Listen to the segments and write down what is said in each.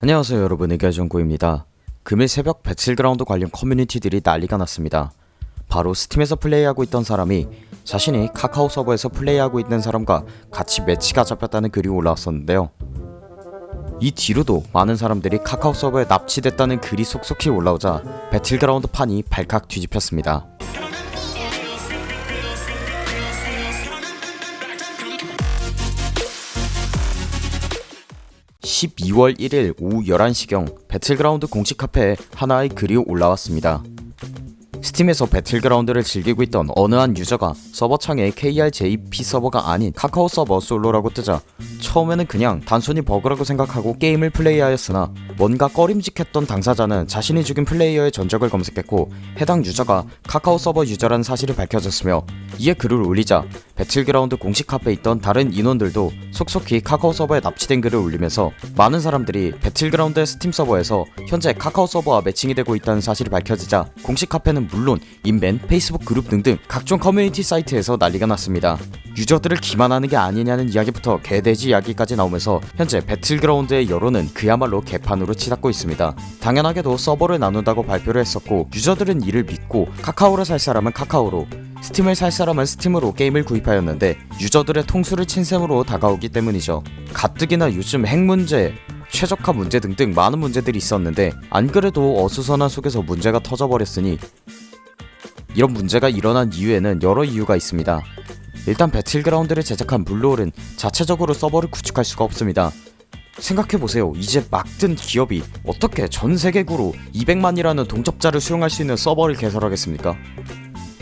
안녕하세요 여러분. 의결정구입니다. 금일 새벽 배틀그라운드 관련 커뮤니티들이 난리가 났습니다. 바로 스팀에서 플레이하고 있던 사람이 자신이 카카오 서버에서 플레이하고 있는 사람과 같이 매치가 잡혔다는 글이 올라왔었는데요. 이 뒤로도 많은 사람들이 카카오 서버에 납치됐다는 글이 속속히 올라오자 배틀그라운드 판이 발칵 뒤집혔습니다 12월 1일 오후 11시경 배틀그라운드 공식 카페에 하나의 글이 올라왔습니다. 스팀에서 배틀그라운드를 즐기고 있던 어느 한 유저가 서버창에 KRJP 서버가 아닌 카카오 서버 솔로라고 뜨자 처음에는 그냥 단순히 버그라고 생각하고 게임을 플레이하였으나 뭔가 꺼림직했던 당사자는 자신이 죽인 플레이어의 전적을 검색했고 해당 유저가 카카오 서버 유저라는 사실이 밝혀졌으며 이에 글을 올리자 배틀그라운드 공식 카페에 있던 다른 인원들도 속속히 카카오 서버에 납치된 글을 올리면서 많은 사람들이 배틀그라운드의 스팀 서버에서 현재 카카오 서버와 매칭이 되고 있다는 사실이 밝혀지자 공식 카페는 물론 인벤, 페이스북 그룹 등등 각종 커뮤니티 사이트에서 난리가 났습니다. 유저들을 기만하는 게 아니냐는 이야기부터 개돼지 이야기까지 나오면서 현재 배틀그라운드의 여론은 그야말로 개판으로 치닫고 있습니다. 당연하게도 서버를 나눈다고 발표를 했었고 유저들은 이를 믿고 카카오를 살 사람은 카카오로 스팀을 살 사람은 스팀으로 게임을 구입하였는데 유저들의 통수를 친 셈으로 다가오기 때문이죠. 가뜩이나 요즘 핵 문제, 최적화 문제 등등 많은 문제들이 있었는데 안 그래도 어수선한 속에서 문제가 터져버렸으니 이런 문제가 일어난 이유에는 여러 이유가 있습니다. 일단 배틀그라운드를 제작한 블루홀은 자체적으로 서버를 구축할 수가 없습니다. 생각해보세요. 이제 막 뜬 기업이 어떻게 전세계구로 200만이라는 동접자를 수용할 수 있는 서버를 개설하겠습니까?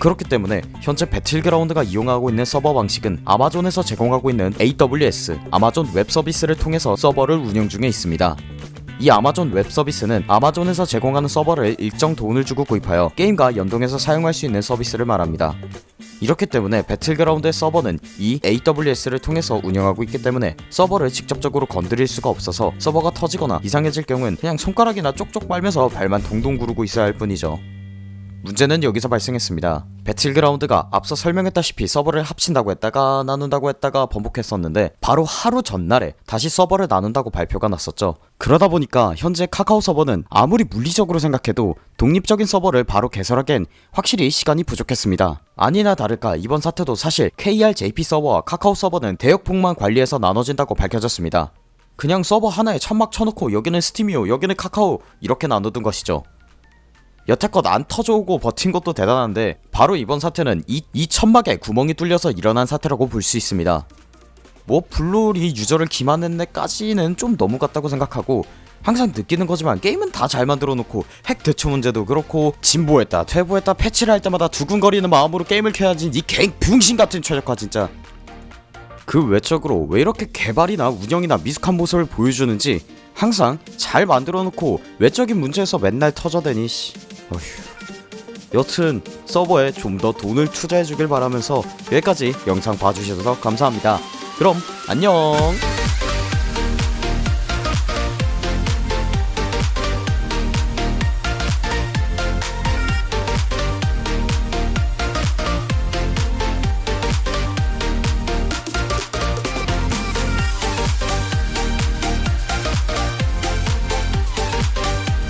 그렇기 때문에 현재 배틀그라운드가 이용하고 있는 서버 방식은 아마존에서 제공하고 있는 AWS 아마존 웹 서비스를 통해서 서버를 운영 중에 있습니다. 이 아마존 웹 서비스는 아마존에서 제공하는 서버를 일정 돈을 주고 구입하여 게임과 연동해서 사용할 수 있는 서비스를 말합니다. 이렇기 때문에 배틀그라운드의 서버는 이 AWS를 통해서 운영하고 있기 때문에 서버를 직접적으로 건드릴 수가 없어서 서버가 터지거나 이상해질 경우엔 그냥 손가락이나 쪽쪽 빨면서 발만 동동 구르고 있어야 할 뿐이죠. 문제는 여기서 발생했습니다. 배틀그라운드가 앞서 설명했다시피 서버를 합친다고 했다가 나눈다고 했다가 번복했었는데 바로 하루 전날에 다시 서버를 나눈다고 발표가 났었죠. 그러다 보니까 현재 카카오 서버는 아무리 물리적으로 생각해도 독립적인 서버를 바로 개설하기엔 확실히 시간이 부족했습니다. 아니나 다를까 이번 사태도 사실 KRJP 서버와 카카오 서버는 대역폭만 관리해서 나눠진다고 밝혀졌습니다. 그냥 서버 하나에 천막 쳐놓고 여기는 스팀이요 여기는 카카오 이렇게 나눠둔 것이죠. 여태껏 안 터져오고 버틴 것도 대단한데 바로 이번 사태는 이, 이 천막에 구멍이 뚫려서 일어난 사태라고 볼 수 있습니다. 뭐 블루홀이 유저를 기만했네 까지는 좀 너무 같다고 생각하고 항상 느끼는 거지만 게임은 다 잘 만들어 놓고 핵 대처 문제도 그렇고 진보했다 퇴보했다 패치를 할 때마다 두근거리는 마음으로 게임을 켜야지 이 갱 붕신 같은 최적화 진짜 그 외적으로 왜 이렇게 개발이나 운영이나 미숙한 모습을 보여주는지 항상 잘 만들어 놓고 외적인 문제에서 맨날 터져대니 씨 어휴. 여튼 서버에 좀 더 돈을 투자해 주길 바라면서 여기까지 영상 봐주셔서 감사합니다. 그럼 안녕